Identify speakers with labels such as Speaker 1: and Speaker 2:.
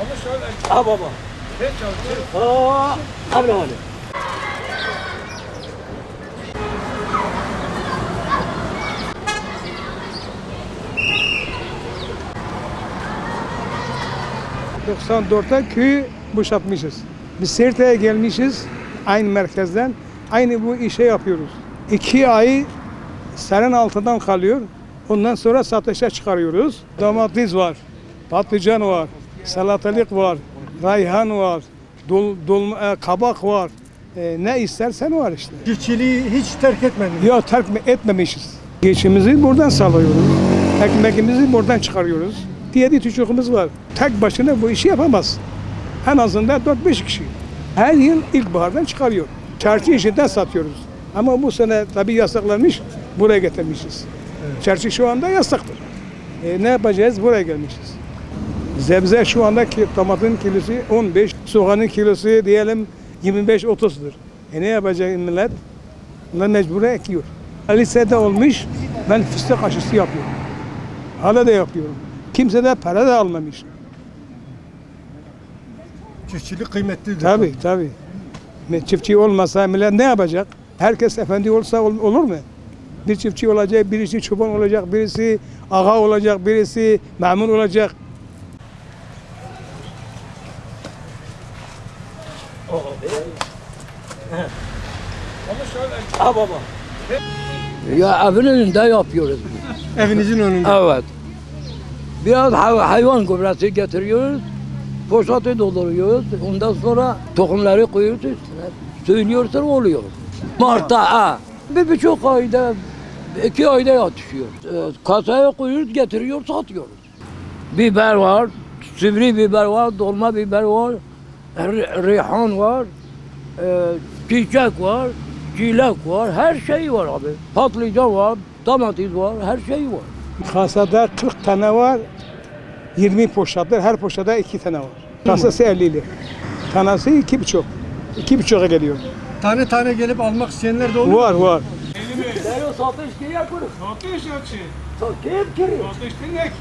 Speaker 1: Ama şöyle. Ha baba. Ne
Speaker 2: çalışıyor? Ha, abi ne oluyor? 94'te köyü boşaltmışız. Biz Sirte'ye gelmişiz aynı merkezden. Aynı bu işe yapıyoruz. İki ay senin altından kalıyor. Ondan sonra satışa çıkarıyoruz. Domates var, patlıcan var, salatalık var, rayhan var, dol, dol, e, kabak var. E, ne istersen var işte.
Speaker 3: Çiftçiliği hiç terk etmemiş.
Speaker 2: Yok terk etmemişiz. Geçimizi buradan sağlıyoruz. Ekmekimizi buradan çıkarıyoruz. Diğer çocuğumuz var. Tek başına bu işi yapamaz. En azından 4-5 kişi. Her yıl ilkbahardan çıkarıyor. Çarşı işinden satıyoruz. Ama bu sene tabii yasaklanmış, buraya getirmişiz. Çarşı şu anda yasaktır. E, ne yapacağız? Buraya gelmişiz. Zebze şu anda ki, tomatın kilosu 15, soğanın kilosu diyelim 25-30'dur. E ne yapacak millet? Bunlar mecbur ekiyor. Lisede olmuş, ben fıstık aşısı yapıyorum. Hala da yapıyorum. Kimse de para da almamış.
Speaker 3: Çiftçilik kıymetlidir.
Speaker 2: Tabii tabii. Çiftçi olmasa millet ne yapacak? Herkes efendi olsa ol, olur mu? Bir çiftçi olacak, birisi çoban olacak, birisi ağa olacak, birisi memur olacak.
Speaker 1: Ha baba.
Speaker 4: Ya evin önünde yapıyoruz.
Speaker 3: Evinizin önünde?
Speaker 4: Evet. Biraz hay- hayvan gübresi getiriyoruz. Poşeti dolduruyoruz. Ondan sonra tohumları koyuyoruz üstüne. Söylüyorsun oluyor. Mart'ta ha. Bir buçuk ayda, iki ayda yatışıyor. Ee, Kasaya koyuyoruz, getiriyoruz, satıyoruz. Biber var, sivri biber var, dolma biber var, reyhan var, e, çiçek var, çilek var, her şey var abi. Patlıcan var, domates var, her şey var.
Speaker 2: Kasada 40 tane var, 20 poşetler, her poşette 2 tane var. Kasası 50 lira. Tanesi iki buçuk. İki buçuğa geliyor.
Speaker 3: Tane tane gelip almak isteyenler de oluyor.
Speaker 2: Var var.
Speaker 4: Satış ki yapıyoruz.
Speaker 2: Satış açı.
Speaker 4: Kim kiri?
Speaker 2: Satış ne ki?